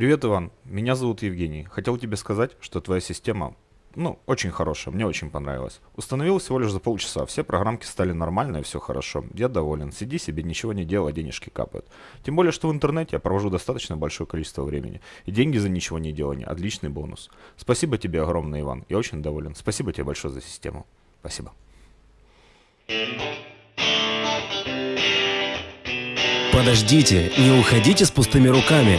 Привет, Иван. Меня зовут Евгений. Хотел тебе сказать, что твоя система, ну, очень хорошая, мне очень понравилась. Установил всего лишь за полчаса, все программки стали нормальные, все хорошо. Я доволен. Сиди себе, ничего не делай, денежки капают. Тем более, что в интернете я провожу достаточно большое количество времени. И деньги за ничего не делание – отличный бонус. Спасибо тебе огромное, Иван. Я очень доволен. Спасибо тебе большое за систему. Спасибо. Подождите, не уходите с пустыми руками.